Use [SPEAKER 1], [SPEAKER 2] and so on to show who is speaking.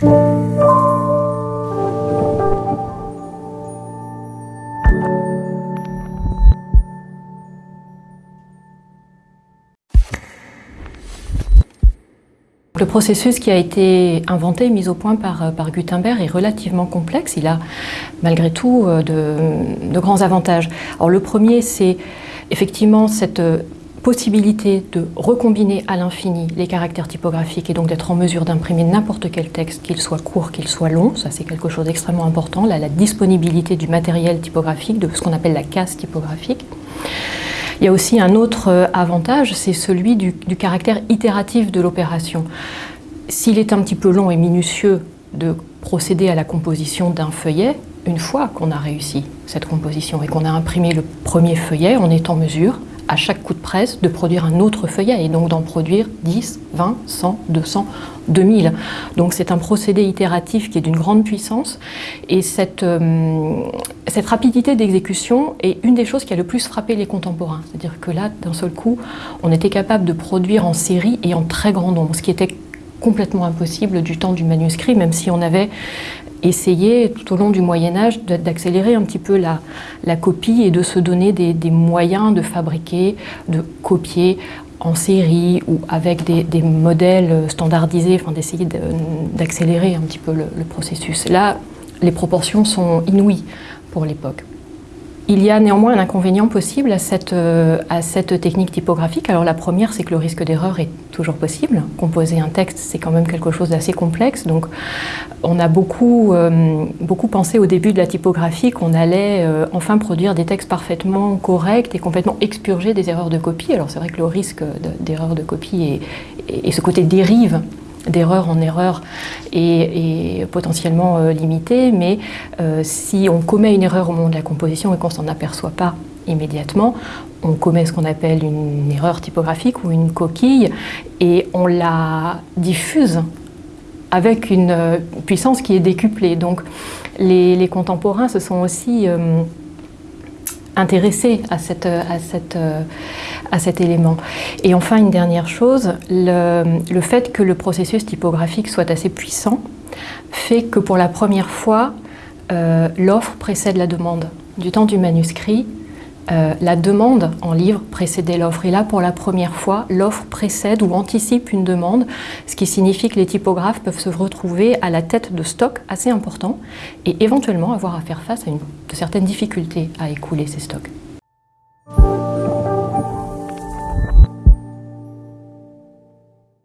[SPEAKER 1] Le processus qui a été inventé, mis au point par, par Gutenberg est relativement complexe. Il a malgré tout euh, de, de grands avantages. Alors le premier, c'est effectivement cette euh, possibilité de recombiner à l'infini les caractères typographiques et donc d'être en mesure d'imprimer n'importe quel texte, qu'il soit court, qu'il soit long. Ça, c'est quelque chose d'extrêmement important. Là, la disponibilité du matériel typographique, de ce qu'on appelle la casse typographique. Il y a aussi un autre euh, avantage, c'est celui du, du, caractère itératif de l'opération. S'il est un petit peu long et minutieux de procéder à la composition d'un feuillet, une fois qu'on a réussi cette composition et qu'on a imprimé le premier feuillet, on est en mesure, à chaque coup de presse, de produire un autre feuillet et donc d'en produire 10, 20, 100, 200, 2000. Donc c'est un procédé itératif qui est d'une grande puissance et cette, euh, cette rapidité d'exécution est une des choses qui a le plus frappé les contemporains. C'est-à-dire que là, d'un seul coup, on était capable de produire en série et en très grand nombre, ce qui était complètement impossible du temps du manuscrit, même si on avait essayé tout au long du Moyen-Âge d'accélérer un petit peu la, la, copie et de se donner des, des, moyens de fabriquer, de copier en série ou avec des, des modèles standardisés, enfin d'essayer d'accélérer un petit peu le, le processus. Là, les proportions sont inouïes pour l'époque. Il y a néanmoins un inconvénient possible à cette, euh, à cette technique typographique. Alors la première, c'est que le risque d'erreur est toujours possible. Composer un texte, c'est quand même quelque chose d'assez complexe. Donc on a beaucoup, euh, beaucoup pensé au début de la typographie qu'on allait euh, enfin produire des textes parfaitement corrects et complètement expurgés des erreurs de copie. Alors c'est vrai que le risque d'erreur de copie et, ce côté dérive d'erreur en erreur est, potentiellement euh, limité, mais si on commet une erreur au moment de la composition et qu'on s'en aperçoit pas immédiatement, on commet ce qu'on appelle une erreur typographique ou une coquille et on la diffuse avec une euh, puissance qui est décuplée. Donc les, contemporains se sont aussi euh, intéressés à, cette, à, cet élément. Et enfin, une dernière chose, le, fait que le processus typographique soit assez puissant fait que pour la première fois, euh, l'offre précède la demande. Du temps du manuscrit, euh, la demande en livre précédait l'offre. Et là, pour la première fois, l'offre précède ou anticipe une demande, ce qui signifie que les typographes peuvent se retrouver à la tête de stocks assez importants et éventuellement avoir à faire face à une, certaines difficultés à écouler ces stocks.